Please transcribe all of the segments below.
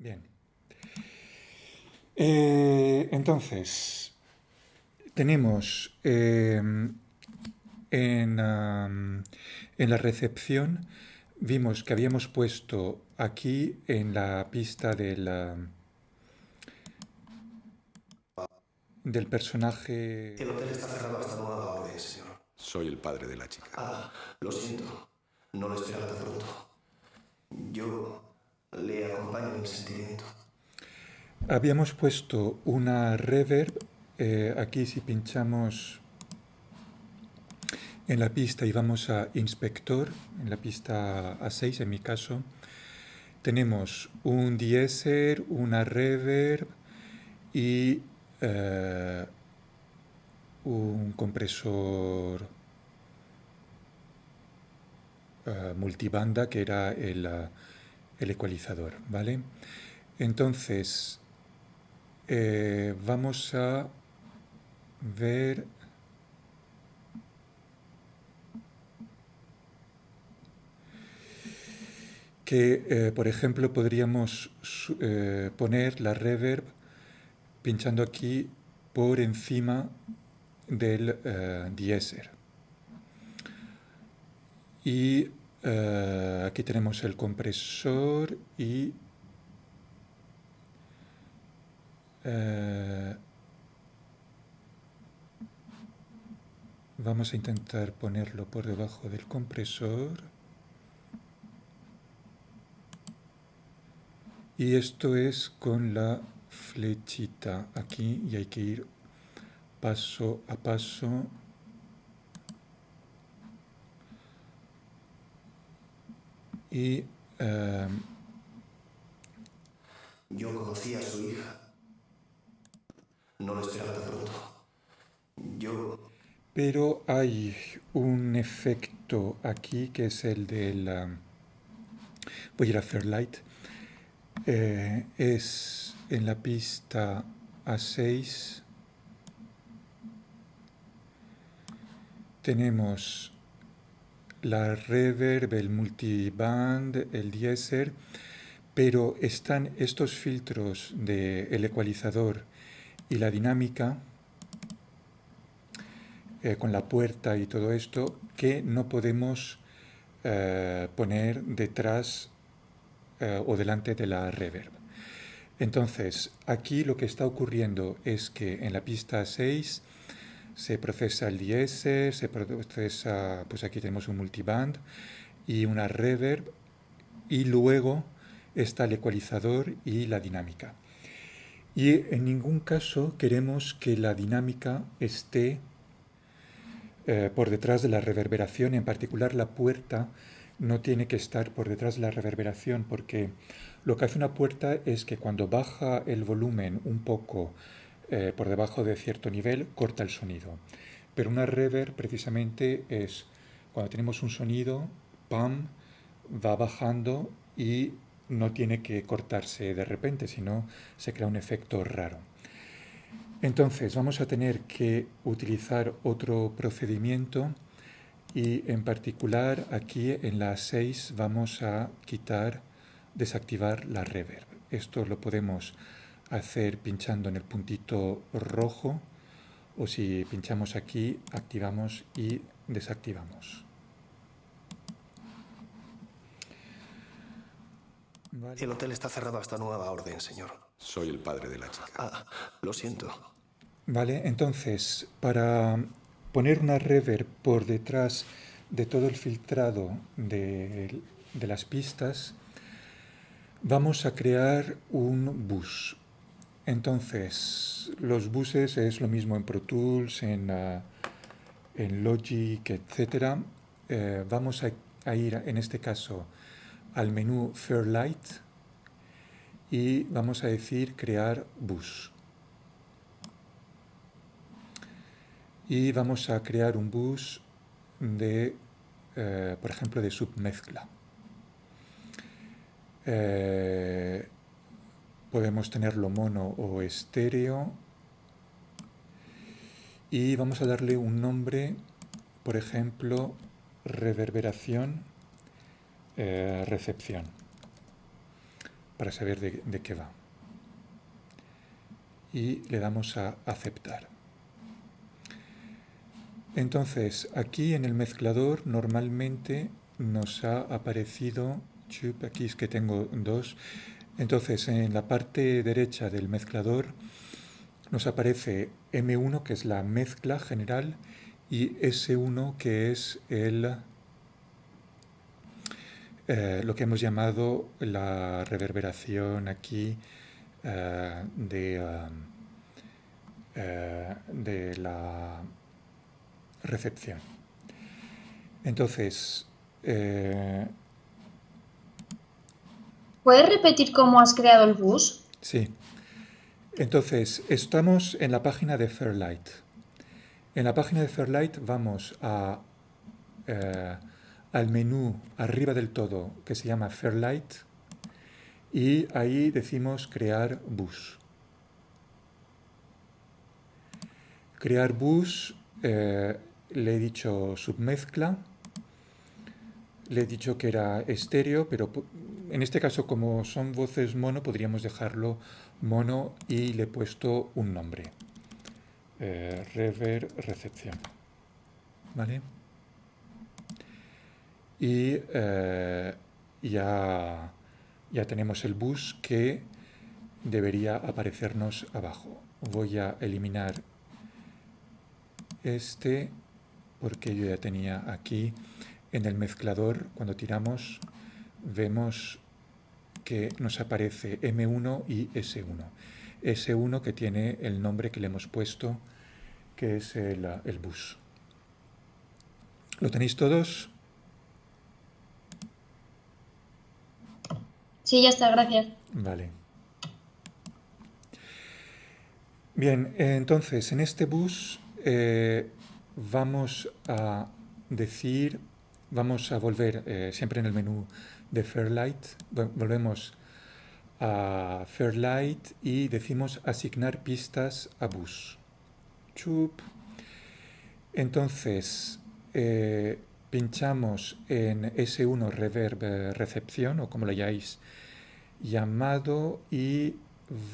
Bien. Eh, entonces, tenemos eh, en, en, la recepción, vimos que habíamos puesto aquí en la pista del, del personaje... El hotel está cerrado hasta nueva orden, señor. Soy el padre de la chica. Ah, lo siento. No lo esperaba tan pronto. Yo le acompaño en el sentimiento. Habíamos puesto una reverb. Eh, aquí si pinchamos en la pista y vamos a inspector, en la pista A6 en mi caso, tenemos un deesser, una reverb y eh, un compresor uh, multibanda que era el, el, ecualizador, ¿vale? Entonces, eh, vamos a ver... que, eh, por ejemplo, podríamos eh, poner la reverb pinchando aquí por encima del diéser. Y uh, aquí tenemos el compresor y uh, vamos a intentar ponerlo por debajo del compresor. Y esto es con la flechita aquí y hay que ir paso a paso y eh, yo conocí a su hija. No lo esperaba tan pronto. Yo pero hay un efecto aquí que es el del um, voy a ir a Fairlight. Eh, es en la pista A6 tenemos la reverb, el multiband, el deesser, pero están estos filtros del ecualizador y la dinámica eh, con la puerta y todo esto que no podemos eh, poner detrás eh, o delante de la reverb. Entonces, aquí lo que está ocurriendo es que en la pista 6 se procesa el DS, se procesa, pues aquí tenemos un multiband y una reverb y luego está el ecualizador y la dinámica. Y en ningún caso queremos que la dinámica esté eh, por detrás de la reverberación, en particular la puerta no tiene que estar por detrás de la reverberación porque lo que hace una puerta es que cuando baja el volumen un poco eh, por debajo de cierto nivel corta el sonido. Pero una reverb precisamente es cuando tenemos un sonido, pam, va bajando y no tiene que cortarse de repente, sino se crea un efecto raro. Entonces vamos a tener que utilizar otro procedimiento y en particular aquí en la 6 vamos a quitar, desactivar la reverb. Esto lo podemos hacer pinchando en el puntito rojo o si pinchamos aquí activamos y desactivamos. Vale. El hotel está cerrado hasta nueva orden, señor. Soy el padre de la chica. Ah, lo siento. Vale, entonces, para poner una reverb por detrás de todo el filtrado de, de las pistas, vamos a crear un bus, entonces, los buses es lo mismo en Pro Tools, en, en Logic, etc. Eh, vamos a, a, ir, en este caso, al menú Fairlight y vamos a decir crear bus. Y vamos a crear un bus de, eh, por ejemplo, de submezcla. Eh, podemos tenerlo mono o estéreo y vamos a darle un nombre por ejemplo reverberación eh, recepción para saber de, de qué va. Y le damos a aceptar. Entonces, aquí en el mezclador normalmente nos ha aparecido, aquí es que tengo dos, entonces en la parte derecha del mezclador nos aparece M1 que es la mezcla general y S1 que es el, eh, lo que hemos llamado la reverberación aquí eh, eh, de la recepción. Entonces, ¿Puedes repetir cómo has creado el bus? Sí. Entonces, estamos en la página de Fairlight. En la página de Fairlight vamos eh, al menú arriba del todo que se llama Fairlight y ahí decimos crear bus. Crear bus, eh, le he dicho submezcla, le he dicho que era estéreo, pero en este caso como son voces mono podríamos dejarlo mono y le he puesto un nombre. Eh, rever recepción. ¿Vale? Y eh, ya, ya tenemos el bus que debería aparecernos abajo. Voy a eliminar este porque yo ya tenía aquí en el mezclador cuando tiramos vemos que nos aparece M1 y S1. S1 que tiene el nombre que le hemos puesto, que es el, el bus. ¿Lo tenéis todos? Sí, ya está, gracias. Vale. Bien, entonces en este bus eh, vamos a decir, vamos a volver eh, siempre en el menú de Fairlight, volvemos a Fairlight y decimos asignar pistas a bus. Chup. Entonces, eh, pinchamos en S1 Reverb eh, Recepción, o como lo hayáis llamado, y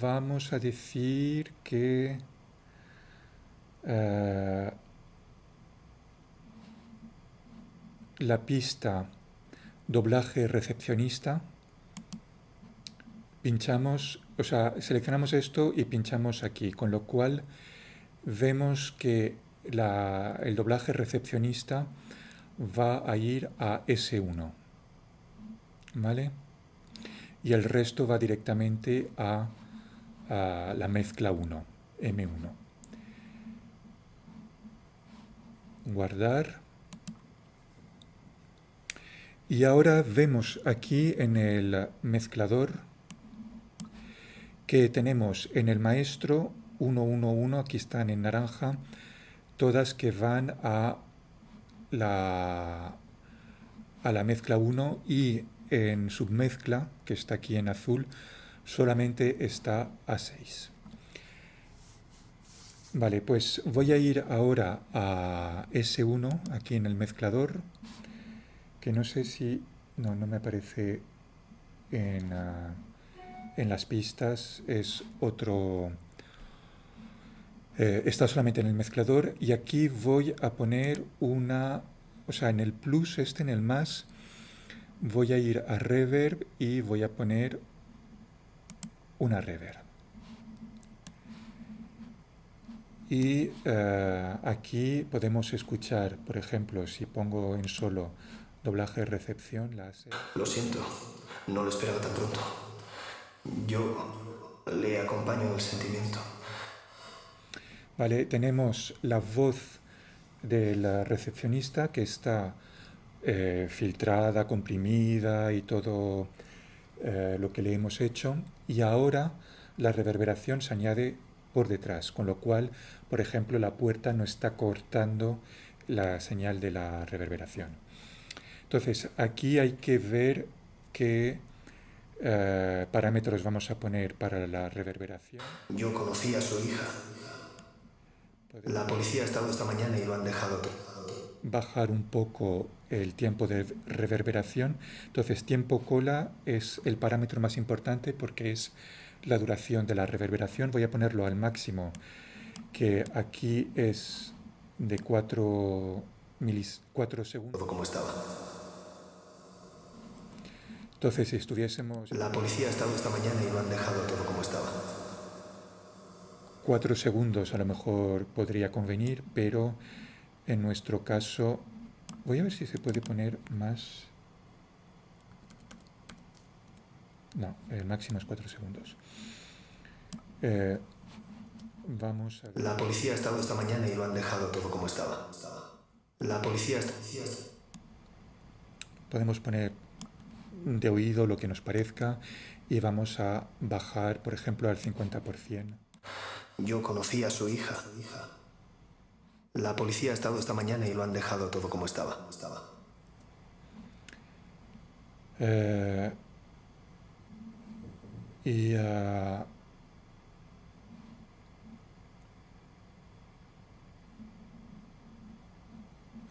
vamos a decir que eh, la pista doblaje recepcionista, pinchamos, o sea, seleccionamos esto y pinchamos aquí, con lo cual vemos que el doblaje recepcionista va a ir a S1, ¿vale? Y el resto va directamente a, a la mezcla 1, M1. Guardar. Y ahora vemos aquí en el mezclador que tenemos en el maestro 111, aquí están en naranja, todas que van a la, a la mezcla 1 y en submezcla, que está aquí en azul, solamente está a 6. Vale, pues voy a ir ahora a S1 aquí en el mezclador que no sé si, no, no me aparece en, en las pistas, es otro, eh, está solamente en el mezclador y aquí voy a poner una, o sea, en el plus, este en el más, voy a ir a reverb y voy a poner una reverb. Y eh, aquí podemos escuchar, por ejemplo, si pongo en solo doblaje recepción, la Lo siento, no lo esperaba tan pronto. Yo le acompaño el sentimiento. Vale, tenemos la voz de la recepcionista que está eh, filtrada, comprimida y todo eh, lo que le hemos hecho. Y ahora la reverberación se añade por detrás, con lo cual, por ejemplo, la puerta no está cortando la señal de la reverberación. Entonces, aquí hay que ver qué eh, parámetros vamos a poner para la reverberación. Yo conocí a su hija. La policía ha estado esta mañana y lo han dejado todo. bajar un poco el tiempo de reverberación. Entonces, tiempo cola es el parámetro más importante porque es la duración de la reverberación. Voy a ponerlo al máximo, que aquí es de 4, milis, 4 segundos. Todo como estaba. Entonces, si estuviésemos... La policía ha estado esta mañana y lo han dejado todo como estaba. 4 segundos a lo mejor podría convenir, pero en nuestro caso... Voy a ver si se puede poner más... No, el máximo es 4 segundos. Eh, vamos a. La policía ha estado esta mañana y lo han dejado todo como estaba. La policía está... Podemos poner de oído lo que nos parezca y vamos a bajar, por ejemplo, al 50%. Yo conocí a su hija. La policía ha estado esta mañana y lo han dejado todo como estaba. Eh, y ah,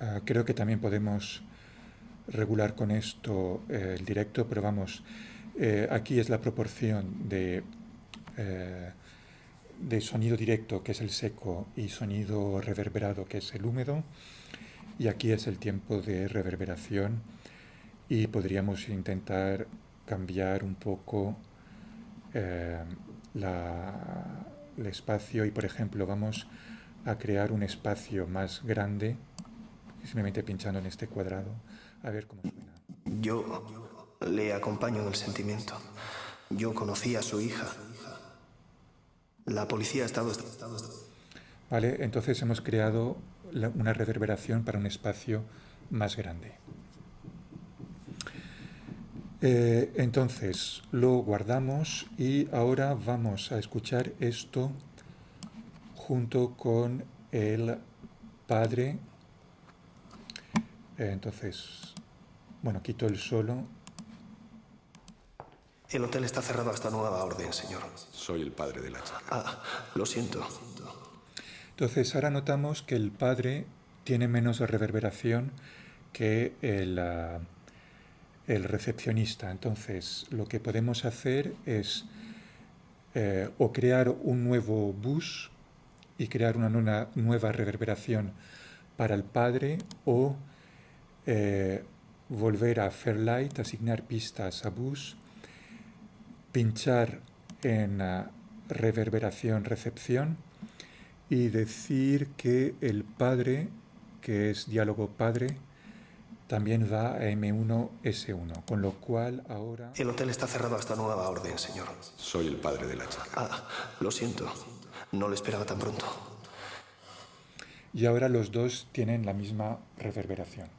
ah, creo que también podemos regular con esto eh, el directo, pero vamos, eh, aquí es la proporción de, eh, de sonido directo, que es el seco, y sonido reverberado, que es el húmedo, y aquí es el tiempo de reverberación, y podríamos intentar cambiar un poco la, el espacio, y por ejemplo vamos a crear un espacio más grande, simplemente pinchando en este cuadrado, a ver cómo suena. Yo le acompaño en el sentimiento. Yo conocí a su hija. La policía ha estado... Vale, entonces hemos creado una reverberación para un espacio más grande. Eh, entonces lo guardamos y ahora vamos a escuchar esto junto con el padre. Eh, entonces, bueno, quito el solo. El hotel está cerrado hasta nueva orden, señor. Soy el padre de la chica. Ah, lo siento. Entonces ahora notamos que el padre tiene menos reverberación que el, ah, el recepcionista. Entonces lo que podemos hacer es eh, o crear un nuevo bus y crear una nueva, nueva reverberación para el padre o eh, volver a Fairlight, asignar pistas a bus, pinchar en ah, reverberación recepción y decir que el padre, que es diálogo padre, también va a M1S1, con lo cual ahora... El hotel está cerrado hasta nueva orden, señor. Soy el padre de la chica. Ah, lo siento. No lo esperaba tan pronto. Y ahora los dos tienen la misma reverberación.